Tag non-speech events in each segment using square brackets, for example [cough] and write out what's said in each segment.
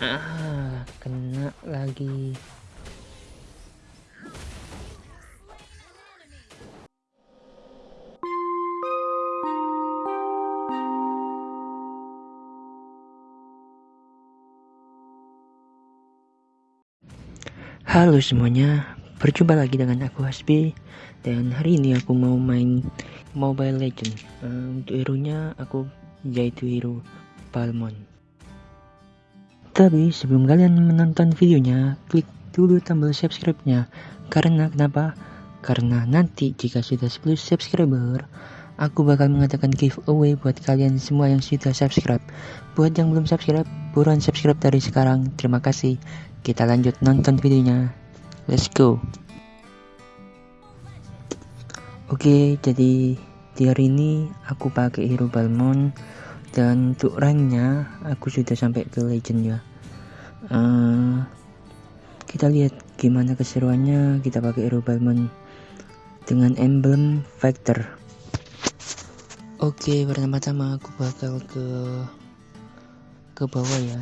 ah kena lagi Halo semuanya, berjumpa lagi dengan aku Hasbi dan hari ini aku mau main Mobile Legend. Uh, untuk hero nya aku yaitu hero Balmon. Tapi sebelum kalian menonton videonya, klik dulu tombol subscribe-nya. Karena kenapa? Karena nanti jika sudah 10 subscriber, aku bakal mengadakan giveaway buat kalian semua yang sudah subscribe. Buat yang belum subscribe, buruan subscribe dari sekarang. Terima kasih. Kita lanjut nonton videonya. Let's go. Oke, jadi di hari ini aku pakai hero Balmon dan untuk ranknya aku sudah sampai ke legend ya. Uh, kita lihat gimana keseruannya kita pakai hero Balmon dengan emblem Factor. Oke, pertama-tama aku bakal ke ke bawah ya.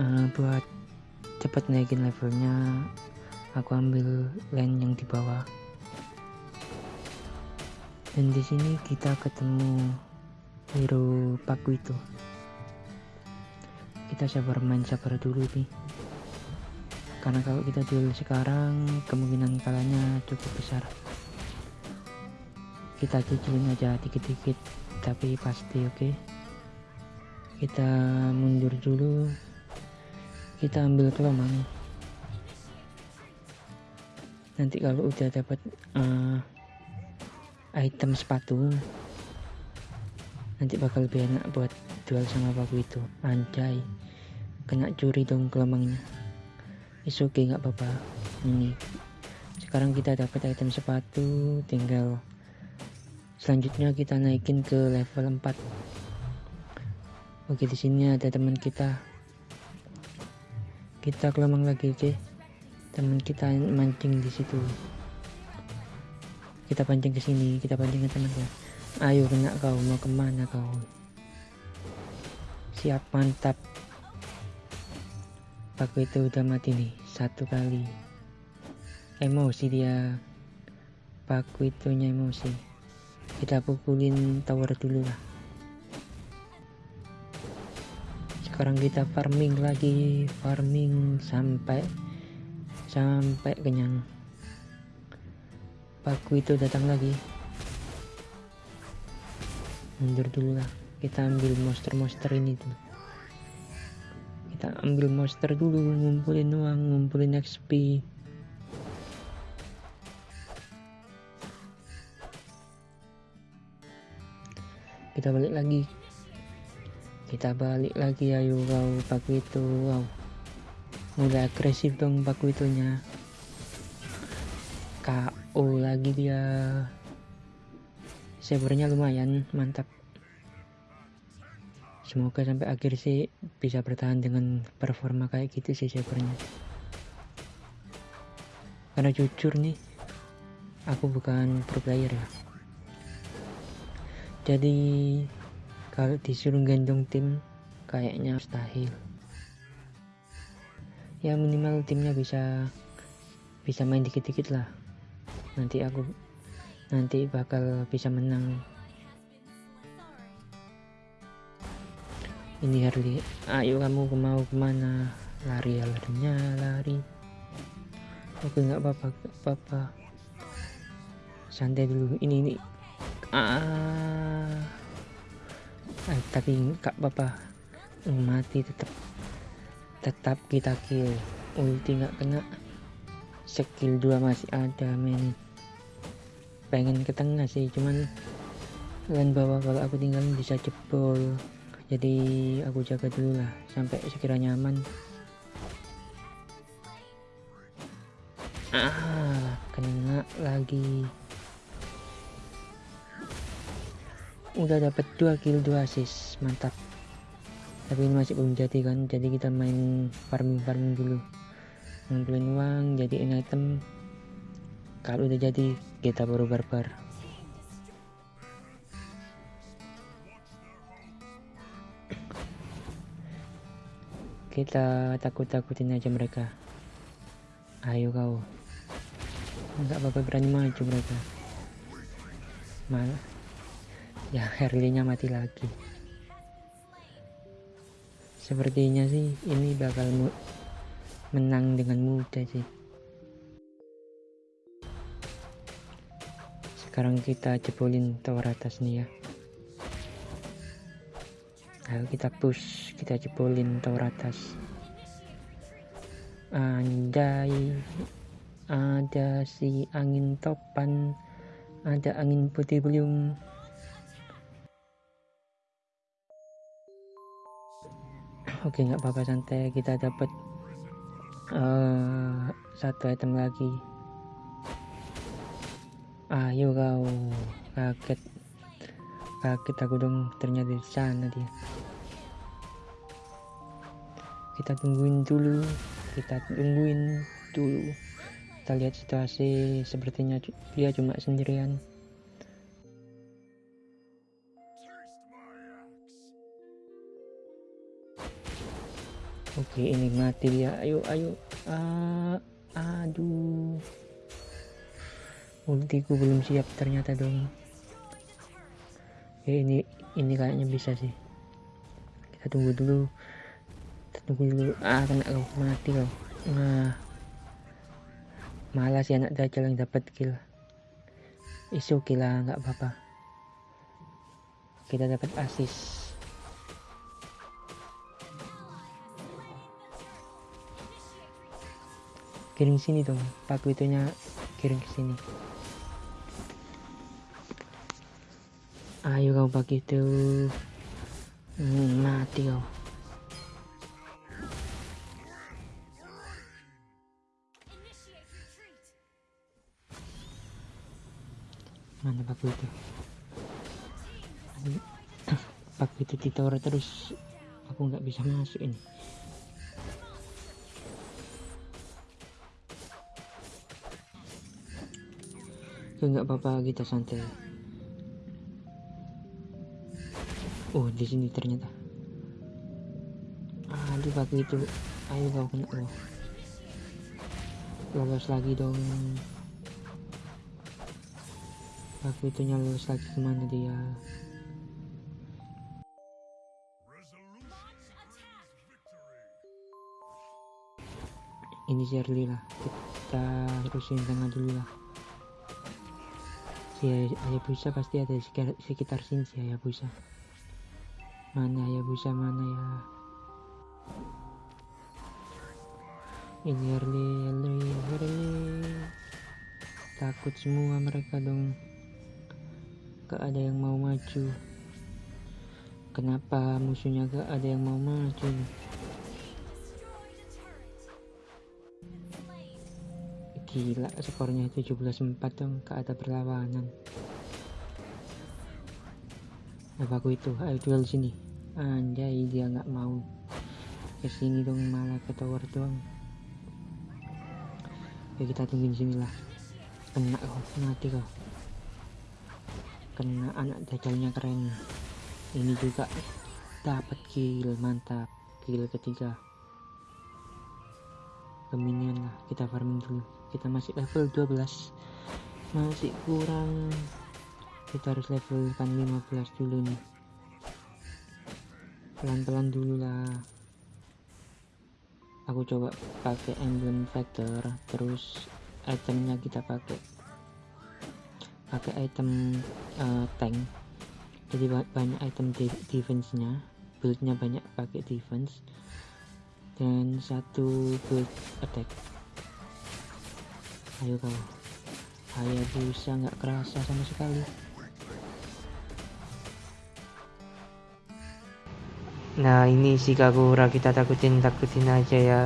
Uh, buat cepat naikin levelnya aku ambil lane yang di bawah dan di sini kita ketemu hero paku itu kita sabar main sabar dulu nih karena kalau kita duel sekarang kemungkinan kalahnya cukup besar. Kita cicilin aja dikit-dikit tapi pasti oke? Okay? kita mundur dulu. Kita ambil kelomang nanti kalau udah dapat uh, item sepatu nanti bakal lebih enak buat jual sama paku itu. Anjay. Kena curi dong kelomangnya is okay, nggak apa-apa. Ini. Sekarang kita dapat item sepatu tinggal selanjutnya kita naikin ke level 4 oke di sini ada teman kita. Kita kelamang lagi oke. Teman kita mancing di situ. Kita pancing ke sini kita pancing ke temannya ayo kena kau. Mau ke mana kau siap mantap. Paku itu udah mati nih satu kali. Emosi dia. Paku itunya emosi. Kita pukulin tower dulu lah. Sekarang kita farming lagi farming sampai sampai kenyang. Paku itu datang lagi. Mundur dulu lah kita ambil monster-monster ini dulu kita ambil monster dulu ngumpulin uang ngumpulin XP kita balik lagi. Kita balik lagi ayo kau paku itu wow. Mulai agresif dong paku itunya. KO lagi dia. Servernya lumayan mantap semoga sampai akhir sih bisa bertahan dengan performa kayak gitu sih servernya karena jujur nih aku bukan pro player ya. Jadi kalau disuruh gendong tim kayaknya mustahil. Ya minimal timnya bisa bisa main dikit-dikit lah. Nanti aku nanti bakal bisa menang ini Harley. Ayo kamu mau ke mana? Lari ya larinya lari. Oke nggak apa-apa apa-apa. Santai dulu. Ini ini. Ah. Eh, tapi nggak apa-apa. Mati tetap. Tetap kita kill. Ulti nggak kena. Skill 2 masih ada men. Pengen ke tengah sih cuman lain bawah kalau aku tinggal bisa jebol jadi aku jaga dulu lah sampai sekiranya aman. Ah kena lagi. Udah dapat dua kill dua assist. Mantap. Tapi ini masih belum jadi kan? Jadi kita main farming farming dulu. Ngumpulin uang jadiin item. Kalau udah jadi kita baru barbar kita takut-takutin aja mereka. Ayo kau. Nggak apa-apa berani maju mereka. Malah ya Herlinya mati lagi. Sepertinya sih ini bakal menang dengan mudah sih. Sekarang kita jebolin tower atas nih ya. Ayo kita push kita jebolin tower atas andai ada si angin topan ada angin putih beliung. Oke nggak apa-apa santai. Kita dapat uh, satu item lagi. Ayo kau kaget. Kaget aku dong ternyata di sana dia kita tungguin dulu. Kita tungguin dulu. Kita lihat situasi sepertinya dia cuma sendirian. Oke ini mati dia. Ayo ayo. Ah, aduh. Ultiku belum siap ternyata dong. Oke, ini ini kayaknya bisa sih. Kita tunggu dulu tunggu dulu. Ah kena kau. Mati kau. Nah malah si anak dajjal yang dapat kill. Isu kill lah nggak apa-apa. Kita dapat asis kirim sini dong. Paku itunya kirim ke sini. Ayo kau pakai itu hmm, mati kau mana paku itu. [coughs] Paku itu tower terus. Aku nggak bisa masuk ini nggak apa-apa kita santai. Oh di sini ternyata. Aduh pakai itu. Ayo kau kena lo lolos lagi dong aku itu lolos lagi ke mana dia? Ini Shirley lah. Kita terusin tengah dulu lah. Si Hayabusa pasti ada di sekitar sini si Hayabusa. Mana ya busa mana ya? Ini early early early takut semua mereka dong gak ada yang mau maju. Kenapa musuhnya gak ada yang mau maju? Gila skornya 17-4 dong gak ada perlawanan. Apa aku itu? Ayo duel sini. Anjay dia nggak mau. Ke sini dong malah ke tower doang. Ya kita tungguin sini lah. Kena kok mati kok kena anak dajalnya keren. Ini juga. Dapat kill mantap. Kill ketiga. Keminian lah. Kita farming dulu. Kita masih level 12 masih kurang. Kita harus level kan 15 dulu nih. Pelan-pelan dulu lah. Aku coba pakai emblem factor terus itemnya kita pakai pakai item uh, tank. Jadi banyak item defense nya buildnya banyak pakai defense. Dan satu build attack. Ayo kau. Bisa nggak kerasa sama sekali. Nah ini si Kagura. Kita takutin takutin aja ya